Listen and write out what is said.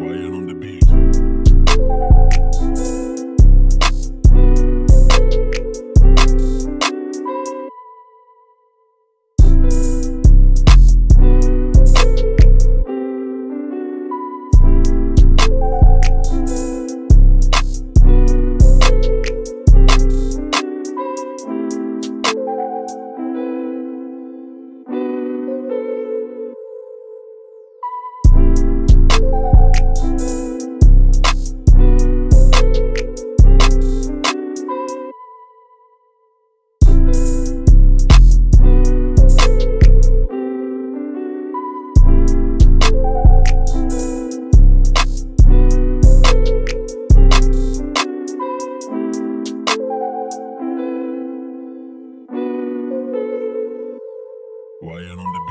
On the beat. Why on the